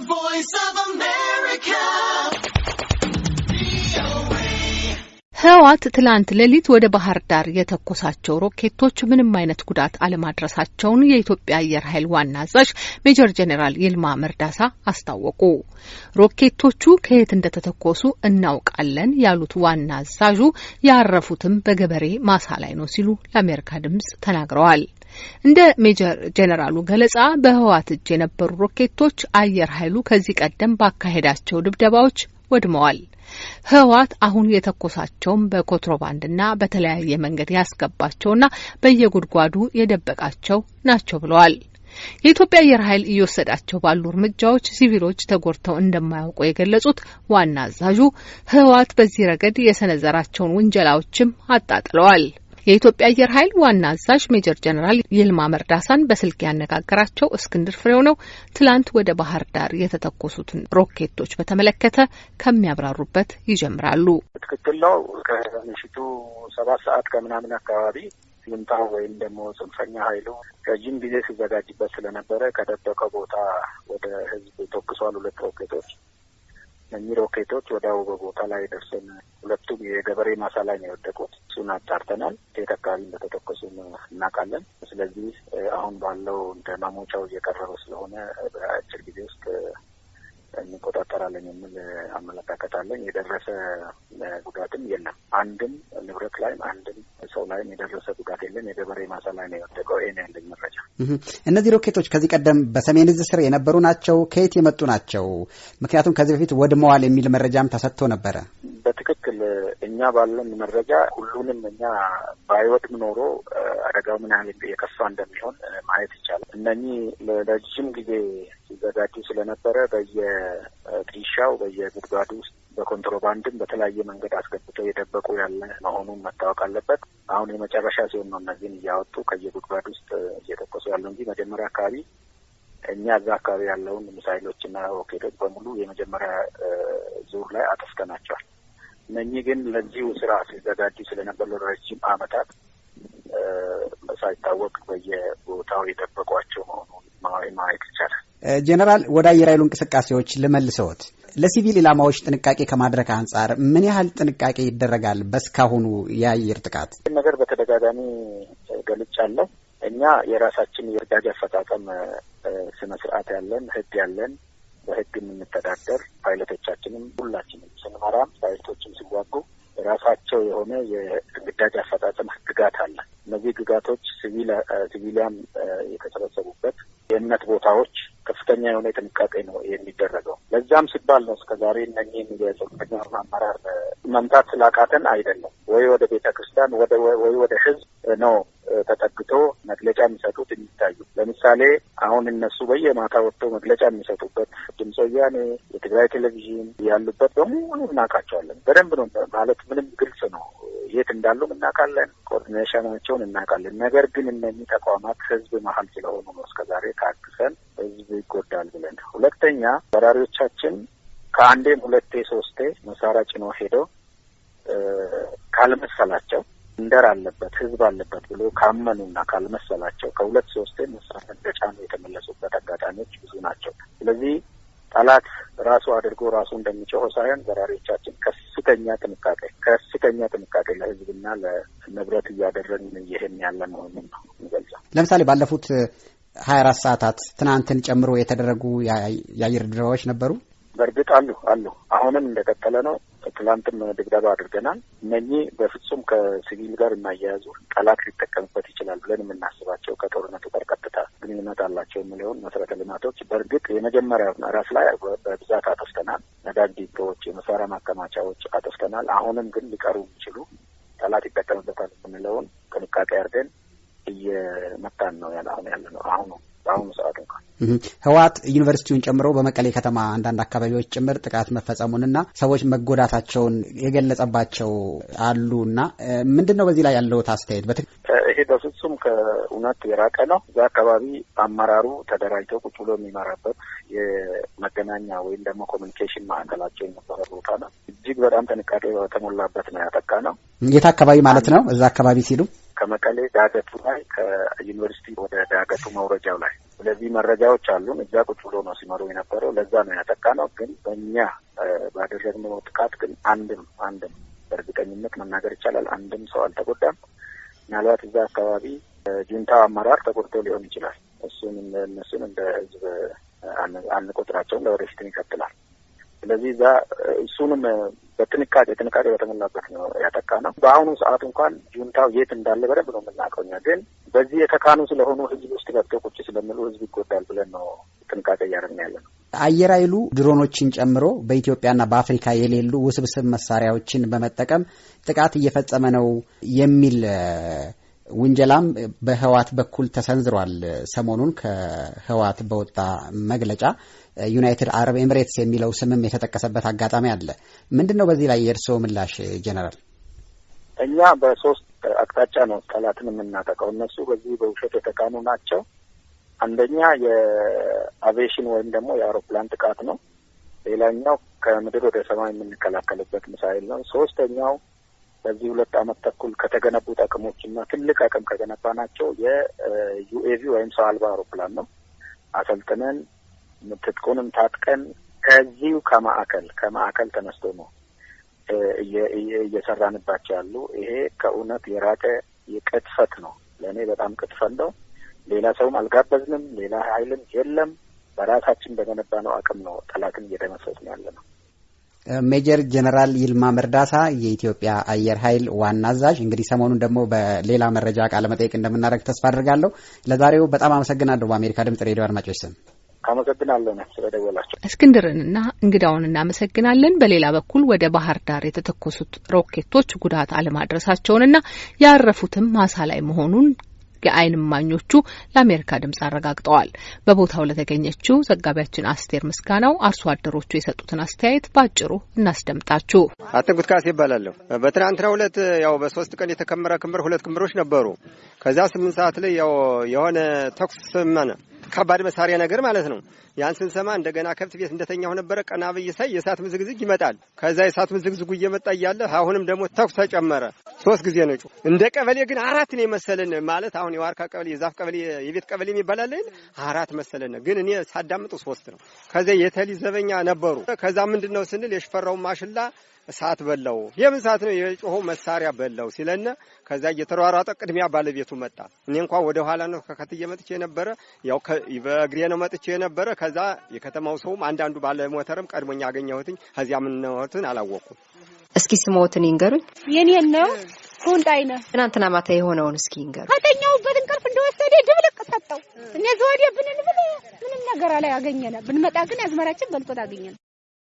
voice of America. ህወሓት ትላንት ሌሊት ወደ ባህር ዳር የተኮሳቸው ሮኬቶች ምንም አይነት ጉዳት አለማድረሳቸውን የኢትዮጵያ አየር ኃይል ዋና አዛዥ ሜጀር ጄኔራል ይልማ መርዳሳ አስታወቁ። ሮኬቶቹ ከየት እንደተተኮሱ እናውቃለን ያሉት ዋና አዛዡ ያረፉትም በገበሬ ማሳ ላይ ነው ሲሉ ለአሜሪካ ድምጽ ተናግረዋል። እንደ ሜጀር ጄኔራሉ ገለጻ በህወሓት እጅ የነበሩ ሮኬቶች አየር ኃይሉ ከዚህ ቀደም ባካሄዳቸው ድብደባዎች ወድመዋል። ህወሓት አሁን የተኮሳቸውም በኮንትሮባንድና በተለያየ መንገድ ያስገባቸውና በየጉድጓዱ የደበቃቸው ናቸው ብለዋል። የኢትዮጵያ አየር ኃይል እየወሰዳቸው ባሉ እርምጃዎች ሲቪሎች ተጎድተው እንደማያውቁ የገለጹት ዋና አዛዡ ህወሓት በዚህ ረገድ የሰነዘራቸውን ውንጀላዎችም አጣጥለዋል። የኢትዮጵያ አየር ኃይል ዋና አዛዥ ሜጀር ጀነራል ይልማ መርዳሳን በስልክ ያነጋገራቸው እስክንድር ፍሬው ነው። ትላንት ወደ ባህር ዳር የተተኮሱትን ሮኬቶች በተመለከተ ከሚያብራሩበት ይጀምራሉ። ትክክል ነው። ከምሽቱ ሰባት ሰዓት ከምናምን አካባቢ ይምጣው ወይም ደግሞ ጽንፈኛ ኃይሉ ረጅም ጊዜ ሲዘጋጅበት ስለነበረ ከደበቀው ቦታ ወደ ህዝብ ተኩሷል። ሁለት ሮኬቶች እኚህ ሮኬቶች ወዲያው በቦታ ላይ ደርሰን ሁለቱም የገበሬ ማሳ ላይ ነው የወደቁት። እሱን አጣርተናል። ከየት አካባቢ እንደተተኮሱ እናውቃለን። ስለዚህ አሁን ባለው እንደ ማሞቻው እየቀረበ ስለሆነ በአጭር ጊዜ ውስጥ እንቆጣጠራለን የሚል አመለካከት አለን። የደረሰ ጉዳትም የለም። አንድም ንብረት ላይም አንድም ሰው ላይም የደረሰ ጉዳት የለም። የገበሬ ማሳ ላይ ነው የወደቀው። ይሄን ያለኝ መረጃ። እነዚህ ሮኬቶች ከዚህ ቀደም በሰሜን እዝ ስር የነበሩ ናቸው? ከየት የመጡ ናቸው? ምክንያቱም ከዚህ በፊት ወድመዋል የሚል መረጃም ተሰጥቶ ነበረ። በትክክል እኛ ባለን መረጃ ሁሉንም እኛ ባይወድም ኖሮ አደጋው ምን ያህል የከፋ እንደሚሆን ማየት ይቻላል። እነኚህ ለረጅም ጊዜ ሲዘጋጁ ስለነበረ በየጥሻው በየጉድጓዱ ውስጥ በኮንትሮባንድም በተለያየ መንገድ አስገብተው የደበቁ ያለ መሆኑን መታወቅ አለበት። አሁን የመጨረሻ ሲሆን ነው እነዚህን እያወጡ ከየጉድጓድ ውስጥ እየተኮሱ ያለው እንጂ መጀመሪያ አካባቢ እኛ እዛ አካባቢ ያለውን ሚሳይሎችና ሮኬቶች በሙሉ የመጀመሪያ ዙር ላይ አጠፍተናቸዋል። እነኚህ ግን ለዚሁ ስራ ሲዘጋጁ ስለነበር ለረጅም ዓመታት ሳይታወቅ በየቦታው የጠበቋቸው መሆኑን ማየት ይቻላል። ጄኔራል፣ ወደ አየር ኃይሉ እንቅስቃሴዎች ልመልሰዎት። ለሲቪል ኢላማዎች ጥንቃቄ ከማድረግ አንጻር ምን ያህል ጥንቃቄ ይደረጋል? በስካሁኑ የአየር ጥቃት ነገር በተደጋጋሚ ገልጫለሁ። እኛ የራሳችን የግዳጅ አፈጻጸም ስነ ስርዓት ያለን ህግ ያለን በህግ የምንተዳደር ፓይለቶቻችንም ሁላችንም ስንመራም ፓይለቶችም ሲዋጉ የራሳቸው የሆነ የግዳጅ አፈጻጸም ህግጋት አለ። እነዚህ ህግጋቶች ሲቪሊያን የተሰበሰቡበት የእምነት ቦታዎች ከፍተኛ የሆነ ጥንቃቄ ነው የሚደረገው። ለዛም ሲባል ነው እስከ ዛሬ እነኚህን የጽንፈኛ አመራር መምታት ስላቃተን አይደለም። ወይ ወደ ቤተ ክርስቲያን ወይ ወደ ህዝብ ነው ተጠግቶ መግለጫ የሚሰጡት የሚታዩ። ለምሳሌ አሁን እነሱ በየማታ ወጥተው መግለጫ የሚሰጡበት ድምፀ ወያኔ፣ የትግራይ ቴሌቪዥን ያሉበት በሙሉ እናውቃቸዋለን። በደንብ ነው ማለት ምንም ግልጽ ነው። የት እንዳሉም እናውቃለን። ኮኦርዲኔሽናቸውን እናውቃለን። ነገር ግን እነኚህ ተቋማት ህዝብ መሀል ስለሆኑ ነው እስከዛሬ ታግሰን ህዝብ ይጎዳል ብለን። ሁለተኛ በራሪዎቻችን ከአንዴም ሁለቴ ሶስቴ መሳሪያ ጭኖ ሄደው ካልመሰላቸው እንደር አለበት ህዝብ አለበት ብሎ ካመኑና ካልመሰላቸው ከሁለት ሶስቴ መሳሪያ እንደጫኑ የተመለሱበት አጋጣሚዎች ብዙ ናቸው። ስለዚህ ጠላት ራሱ አድርጎ ራሱ እንደሚጮኸው ሳይሆን በራሪዎቻችን ከፍተኛ ጥንቃቄ ከፍተኛ ጥንቃቄ ለህዝብና ለንብረት እያደረግን ይህን ያለ መሆኑን ነው የሚገልጸው። ለምሳሌ ባለፉት ሀያ አራት ሰዓታት ትናንትን ጨምሮ የተደረጉ የአየር ድብደባዎች ነበሩ። በእርግጥ አሉ አሉ። አሁንም እንደቀጠለ ነው። ትላንትም ድብደባ አድርገናል። እነኚህ በፍጹም ከሲቪል ጋር የማያያዙ ጠላት ሊጠቀምበት ይችላል ብለን የምናስባቸው ከጦርነቱ ጋር ቀጥታ ግንኙነት አላቸው የሚለውን መሰረተ ልማቶች በእርግጥ የመጀመሪያ ምዕራፍ ላይ በብዛት አጠፍተናል። ነዳጅ ዲፖዎች፣ የመሳሪያ ማከማቻዎች አጠፍተናል። አሁንም ግን ሊቀሩ የሚችሉ ጠላት ይጠቀምበታል የምንለውን ጥንቃቄ አድርገን እየመታን ነው ያለ አሁን ያለ ነው አሁኑ በአሁኑ ሰዓት እንኳን ህወሓት ዩኒቨርሲቲውን ጨምሮ በመቀሌ ከተማ አንዳንድ አካባቢዎች ጭምር ጥቃት መፈጸሙንና ሰዎች መጎዳታቸውን የገለጸባቸው አሉና ምንድን ነው በዚህ ላይ ያለውት አስተያየት? ይሄ በፍጹም ከእውነት የራቀ ነው። እዛ አካባቢ አመራሩ ተደራጅቶ ቁጭ ብሎ የሚመራበት የመገናኛ ወይም ደግሞ ኮሚኒኬሽን ማዕከላቸው የነበረ ቦታ ነው። እጅግ በጣም ጥንቃቄ በተሞላበት ነው ያጠቃ ነው። የት አካባቢ ማለት ነው? እዛ አካባቢ ሲሉ ከመቀሌ ዳገቱ ላይ ከዩኒቨርሲቲ ወደ ዳገቱ መውረጃው ላይ ስለዚህ መረጃዎች አሉን። እዛ ቁጭ ብሎ ነው ሲመሩ የነበረው። ለዛ ነው ያጠቃ ነው። ግን በእኛ ባደረግነው ጥቃት ግን አንድም አንድም በእርግጠኝነት መናገር ይቻላል አንድም ሰው አልተጎዳም። ምናልባት እዛ አካባቢ ጁንታው አመራር ተጎድቶ ሊሆን ይችላል። እሱን እነሱን እንደ ህዝብ አንቆጥራቸውም። ለወደፊትም ይቀጥላል። ስለዚህ እዛ እሱንም በጥንቃቄ ጥንቃቄ በተሞላበት ነው ያጠቃ ነው። በአሁኑ ሰዓት እንኳን ጁንታው የት እንዳለ በደንብ ነው የምናውቀው እኛ። ግን በዚህ የተካኑ ስለሆኑ ህዝብ ውስጥ ገብተው ቁጭ ስለሚሉ ህዝብ ይጎዳል ብለን ነው ጥንቃቄ እያደረግን ያለ ነው። አየር ኃይሉ ድሮኖችን ጨምሮ በኢትዮጵያና በአፍሪካ የሌሉ ውስብስብ መሳሪያዎችን በመጠቀም ጥቃት እየፈጸመ ነው የሚል ውንጀላም በህዋት በኩል ተሰንዝሯል። ሰሞኑን ከህዋት በወጣ መግለጫ ዩናይትድ አረብ ኤምሬትስ የሚለው ስምም የተጠቀሰበት አጋጣሚ አለ። ምንድን ነው በዚህ ላይ የእርስዎ ምላሽ ጀነራል? እኛ በሶስት አቅጣጫ ነው ጠላትን የምናጠቃው። እነሱ በዚህ በውሸት የተካኑ ናቸው። አንደኛ የአቪዬሽን ወይም ደግሞ የአውሮፕላን ጥቃት ነው። ሌላኛው ከምድር ወደ ሰማይ የምንከላከልበት ሚሳይል ነው። ሶስተኛው በዚህ ሁለት ዓመት ተኩል ከተገነቡት አቅሞች እና ትልቅ አቅም ከገነባ ናቸው የ UAV ወይም ሰው አልባ አውሮፕላን ነው። አሰልጥነን ትጥቁንም ታጥቀን ከዚሁ ከማዕከል ከማዕከል ተነስቶ ነው እየሰራንባቸው ያሉ። ይሄ ከእውነት የራቀ ቅጥፈት ነው። ለእኔ በጣም ቅጥፈት ነው። ሌላ ሰውም አልጋበዝንም። ሌላ ኃይልም የለም። በራሳችን በገነባ ነው አቅም ነው ጠላትን እየደመሰስን ያለ ነው። ሜጀር ጀነራል ይልማ መርዳሳ የኢትዮጵያ አየር ኃይል ዋና አዛዥ፣ እንግዲህ ሰሞኑን ደግሞ በሌላ መረጃ ቃለ መጠይቅ እንደምናደርግ ተስፋ አድርጋለሁ። ለዛሬው በጣም አመሰግናለሁ። በአሜሪካ ድምጽ ሬዲዮ አድማጮች ስም አመሰግናለሁ ነ ስለደወላቸው እስክንድርንና እንግዳውን እናመሰግናለን። በሌላ በኩል ወደ ባህር ዳር የተተኮሱት ሮኬቶች ጉዳት አለማድረሳቸውንና ያረፉትም ማሳ ላይ መሆኑን የዓይን እማኞቹ ለአሜሪካ ድምጽ አረጋግጠዋል። በቦታው ለተገኘችው ዘጋቢያችን አስቴር ምስጋናው አርሶ አደሮቹ የሰጡትን አስተያየት በአጭሩ እናስደምጣችሁ። አትንኩት ካሴ ይባላለሁ። በትናንትናው ዕለት ያው በሶስት ቀን የተከመረ ክምር ሁለት ክምሮች ነበሩ። ከዛ ስምንት ሰዓት ላይ ያው የሆነ ተኩስ ሰማነ። ከባድ መሳሪያ ነገር ማለት ነው። ያን ስንሰማ እንደገና ከብት ቤት እንደተኛሁ ነበረ። ቀና ብዬ ሳይ የእሳት ምዝግዝግ ይመጣል። ከዛ የእሳት ምዝግዝጉ እየመጣ እያለ አሁንም ደግሞ ተኩስ ተጨመረ። ሶስት ጊዜ ነጩ። እንደ ቀበሌ ግን አራት ነው የመሰለን ማለት አሁን የዋርካ ቀበሌ፣ የዛፍ ቀበሌ፣ የቤት ቀበሌ የሚባላለን አራት መሰለን። ግን እኔ ሳዳምጡ ሶስት ነው። ከዛ የተሊ ዘበኛ ነበሩ። ከዛ ምንድን ነው ስንል የሽፈራውን ማሽላ እሳት በላው። የምን እሳት ነው? የጮኸው መሳሪያ በላው ሲለነ ከዛ እየተሯሯጠ ቅድሚያ ባለቤቱ መጣ። እኔ እንኳን ወደ ኋላ ነው ከከትዬ መጥቼ የነበረ ያው በእግሬ ነው መጥቼ የነበረ። ከዛ የከተማው ሰውም አንዳንዱ ባለሞተርም ቀድሞኛ አገኘሁትኝ። ከዚያ ምንነትን አላወቁም። እስኪ ስሞትን ይንገሩኝ። የኔን ነው ሁንዳይ ነው። ትናንትና ማታ የሆነውን እስኪ ይንገሩ። ከተኛሁበት እንቅልፍ እንደወሰደ ድብልቅ ሰጠው። እኔ ዘወዴ ብንን ብል ምንም ነገር ላይ አገኘነ። ብንመጣ ግን አዝመራችን በልጦ አገኘነ።